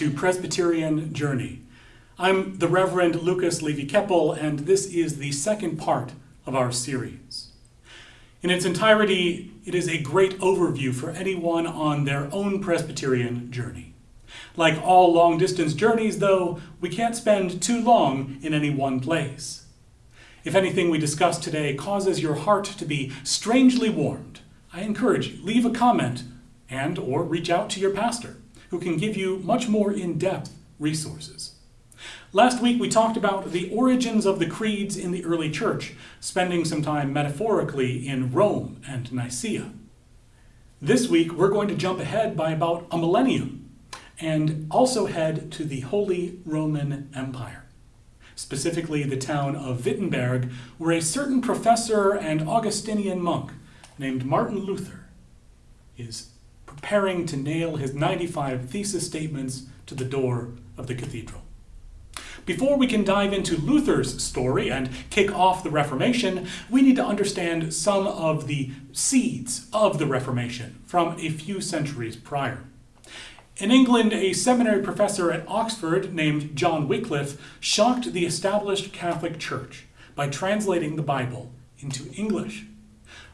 To Presbyterian Journey. I'm the Reverend Lucas Levy Keppel, and this is the second part of our series. In its entirety, it is a great overview for anyone on their own Presbyterian journey. Like all long distance journeys, though, we can't spend too long in any one place. If anything we discuss today causes your heart to be strangely warmed, I encourage you, leave a comment and or reach out to your pastor who can give you much more in-depth resources. Last week we talked about the origins of the creeds in the early church, spending some time metaphorically in Rome and Nicaea. This week we're going to jump ahead by about a millennium and also head to the Holy Roman Empire, specifically the town of Wittenberg, where a certain professor and Augustinian monk named Martin Luther is preparing to nail his 95 thesis statements to the door of the cathedral. Before we can dive into Luther's story and kick off the Reformation, we need to understand some of the seeds of the Reformation from a few centuries prior. In England, a seminary professor at Oxford named John Wycliffe shocked the established Catholic Church by translating the Bible into English.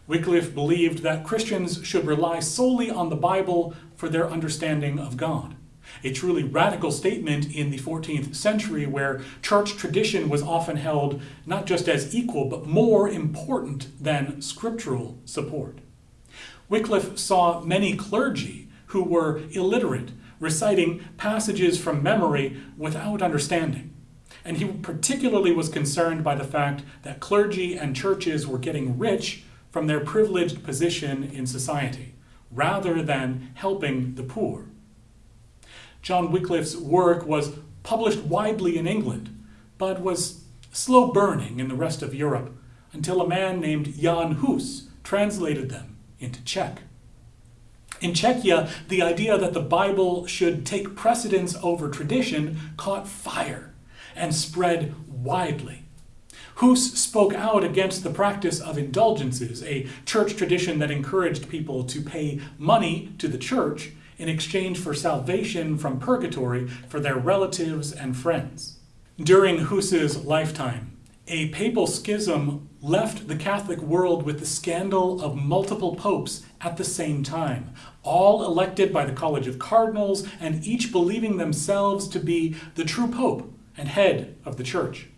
Wycliffe believed that Christians should rely solely on the Bible for their understanding of God. A truly radical statement in the 14th century where church tradition was often held not just as equal but more important than scriptural support. Wycliffe saw many clergy who were illiterate, reciting passages from memory without understanding. And he particularly was concerned by the fact that clergy and churches were getting rich from their privileged position in society, rather than helping the poor. John Wycliffe's work was published widely in England, but was slow burning in the rest of Europe until a man named Jan Hus translated them into Czech. In Czechia, the idea that the Bible should take precedence over tradition caught fire and spread widely. Hus spoke out against the practice of indulgences, a church tradition that encouraged people to pay money to the church in exchange for salvation from purgatory for their relatives and friends. During Hus's lifetime, a papal schism left the Catholic world with the scandal of multiple popes at the same time, all elected by the College of Cardinals and each believing themselves to be the true pope and head of the church.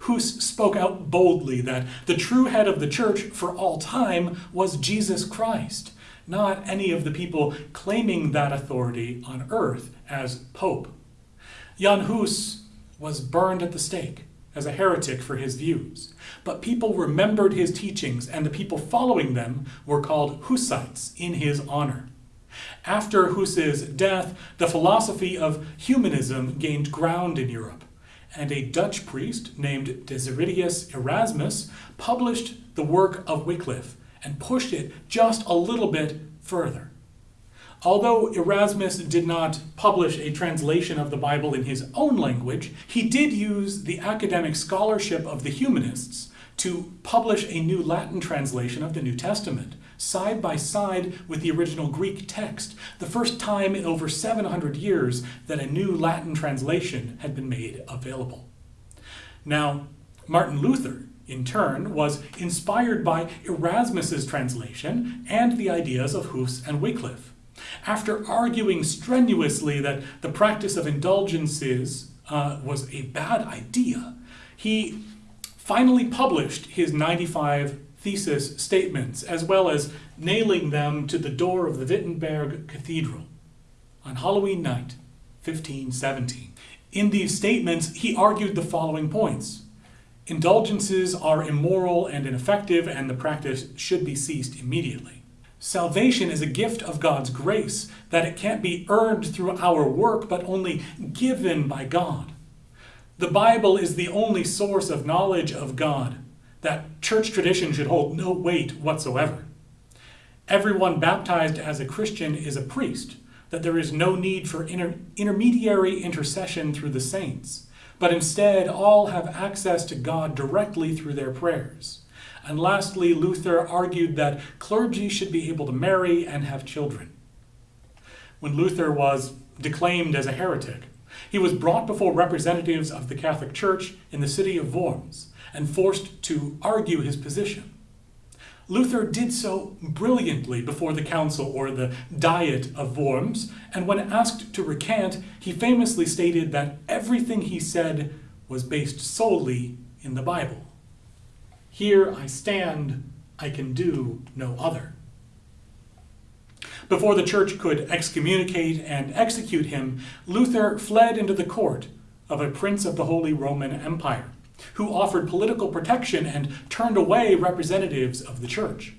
Hus spoke out boldly that the true head of the church for all time was Jesus Christ, not any of the people claiming that authority on earth as pope. Jan Hus was burned at the stake as a heretic for his views, but people remembered his teachings and the people following them were called Hussites in his honor. After Hus's death, the philosophy of humanism gained ground in Europe and a Dutch priest named Desiderius Erasmus published the work of Wycliffe and pushed it just a little bit further. Although Erasmus did not publish a translation of the Bible in his own language, he did use the academic scholarship of the humanists to publish a new Latin translation of the New Testament, side by side with the original Greek text, the first time in over 700 years that a new Latin translation had been made available. Now, Martin Luther, in turn, was inspired by Erasmus's translation and the ideas of Hus and Wycliffe. After arguing strenuously that the practice of indulgences uh, was a bad idea, he finally published his 95 thesis statements, as well as nailing them to the door of the Wittenberg Cathedral on Halloween night, 1517. In these statements, he argued the following points. Indulgences are immoral and ineffective, and the practice should be ceased immediately. Salvation is a gift of God's grace, that it can't be earned through our work, but only given by God. The Bible is the only source of knowledge of God, that church tradition should hold no weight whatsoever. Everyone baptized as a Christian is a priest, that there is no need for inter intermediary intercession through the saints, but instead all have access to God directly through their prayers. And lastly, Luther argued that clergy should be able to marry and have children. When Luther was declaimed as a heretic. He was brought before representatives of the Catholic Church in the city of Worms and forced to argue his position. Luther did so brilliantly before the council or the Diet of Worms, and when asked to recant, he famously stated that everything he said was based solely in the Bible. Here I stand, I can do no other. Before the church could excommunicate and execute him, Luther fled into the court of a prince of the Holy Roman Empire who offered political protection and turned away representatives of the church.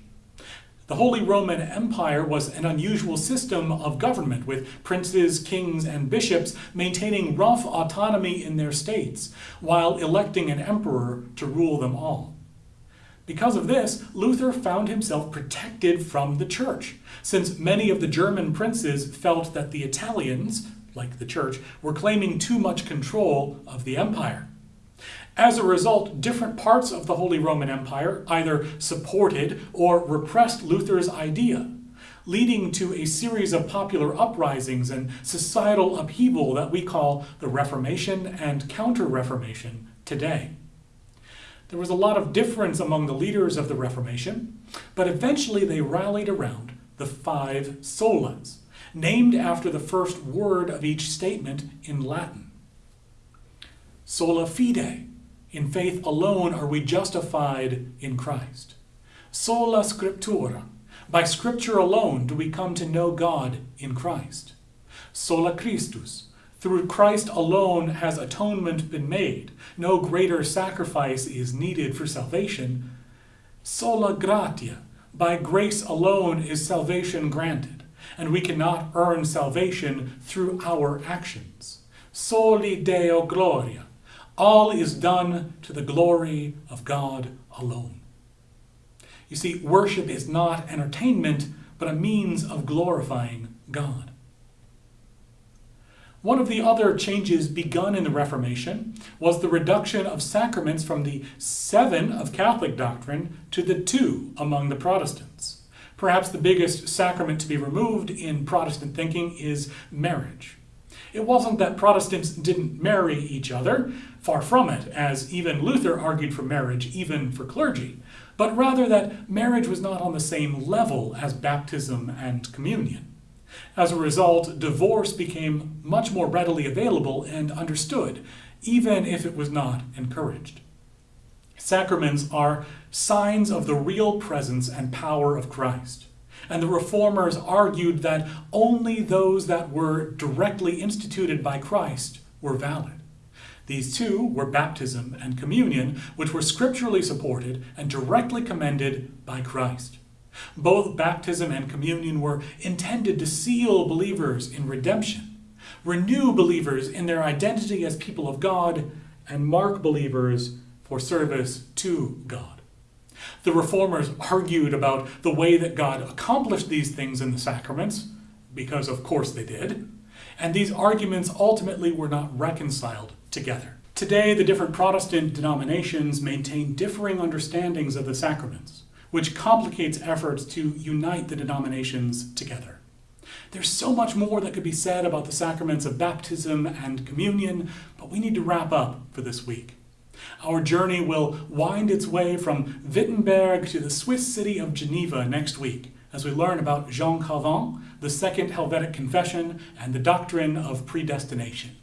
The Holy Roman Empire was an unusual system of government, with princes, kings, and bishops maintaining rough autonomy in their states, while electing an emperor to rule them all. Because of this, Luther found himself protected from the church, since many of the German princes felt that the Italians, like the church, were claiming too much control of the empire. As a result, different parts of the Holy Roman Empire either supported or repressed Luther's idea, leading to a series of popular uprisings and societal upheaval that we call the Reformation and Counter-Reformation today. There was a lot of difference among the leaders of the Reformation, but eventually they rallied around the five solas, named after the first word of each statement in Latin. Sola fide, in faith alone are we justified in Christ. Sola scriptura. By scripture alone do we come to know God in Christ. Sola Christus. Through Christ alone has atonement been made. No greater sacrifice is needed for salvation. Sola gratia. By grace alone is salvation granted, and we cannot earn salvation through our actions. Soli Deo gloria. All is done to the glory of God alone. You see, worship is not entertainment, but a means of glorifying God. One of the other changes begun in the Reformation was the reduction of sacraments from the seven of Catholic doctrine to the two among the Protestants. Perhaps the biggest sacrament to be removed in Protestant thinking is marriage. It wasn't that Protestants didn't marry each other, far from it, as even Luther argued for marriage, even for clergy, but rather that marriage was not on the same level as baptism and communion. As a result, divorce became much more readily available and understood, even if it was not encouraged. Sacraments are signs of the real presence and power of Christ and the reformers argued that only those that were directly instituted by Christ were valid. These two were baptism and communion, which were scripturally supported and directly commended by Christ. Both baptism and communion were intended to seal believers in redemption, renew believers in their identity as people of God, and mark believers for service to God. The reformers argued about the way that God accomplished these things in the sacraments, because of course they did, and these arguments ultimately were not reconciled together. Today, the different Protestant denominations maintain differing understandings of the sacraments, which complicates efforts to unite the denominations together. There's so much more that could be said about the sacraments of baptism and communion, but we need to wrap up for this week. Our journey will wind its way from Wittenberg to the Swiss city of Geneva next week as we learn about Jean Calvin, the Second Helvetic Confession, and the doctrine of predestination.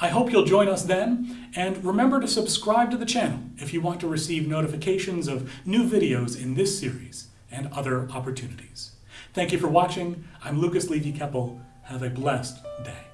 I hope you'll join us then, and remember to subscribe to the channel if you want to receive notifications of new videos in this series and other opportunities. Thank you for watching. I'm Lucas Levy-Keppel. Have a blessed day.